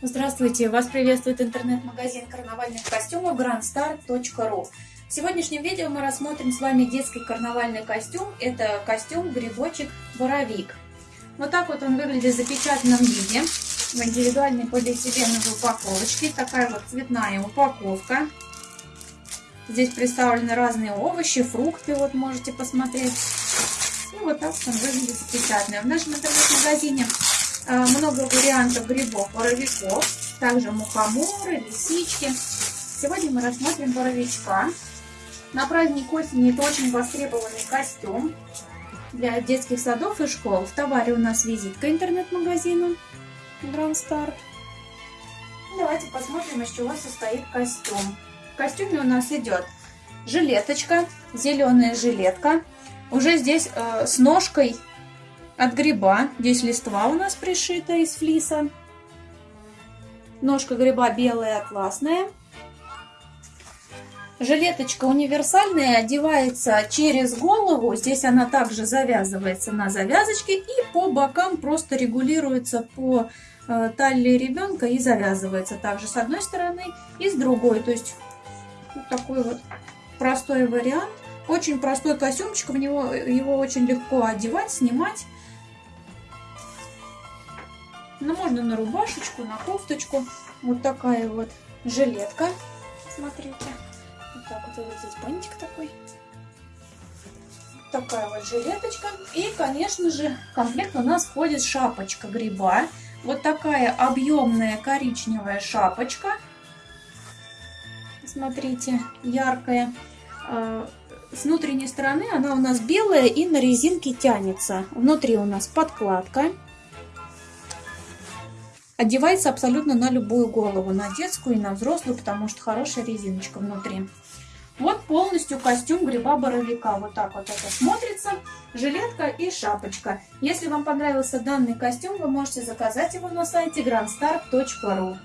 Здравствуйте! Вас приветствует интернет-магазин карнавальных костюмов grandstar.ru В сегодняшнем видео мы рассмотрим с вами детский карнавальный костюм. Это костюм грибочек-боровик. Вот так вот он выглядит в запечатанном виде. В индивидуальной полиэтиленовой упаковочке. Такая вот цветная упаковка. Здесь представлены разные овощи, фрукты, вот можете посмотреть. И вот так он выглядит запечатанный. В нашем интернет-магазине много вариантов грибов, боровиков, также мухоморы, лисички. Сегодня мы рассмотрим боровичка. На праздник осени это очень востребованный костюм для детских садов и школ. В товаре у нас визитка интернет-магазина Grand Star. Давайте посмотрим, из чего состоит костюм. В костюме у нас идет жилеточка, зеленая жилетка. Уже здесь э, с ножкой от гриба. Здесь листва у нас пришита из флиса. Ножка гриба белая, атласная. Жилеточка универсальная, одевается через голову. Здесь она также завязывается на завязочке. И по бокам просто регулируется по э, талии ребенка и завязывается также с одной стороны и с другой. То есть вот такой вот простой вариант. Очень простой костюмчик, в него его очень легко одевать, снимать. Ну, можно на рубашечку, на кофточку. Вот такая вот жилетка. Смотрите. Вот так вот, вот бантик такой. Такая вот жилеточка. И, конечно же, комплект у нас входит шапочка гриба. Вот такая объемная коричневая шапочка. Смотрите, яркая. А, с внутренней стороны она у нас белая и на резинке тянется. Внутри у нас подкладка. Одевается абсолютно на любую голову, на детскую и на взрослую, потому что хорошая резиночка внутри. Вот полностью костюм гриба-боровика. Вот так вот это смотрится. Жилетка и шапочка. Если вам понравился данный костюм, вы можете заказать его на сайте grandstar.ru.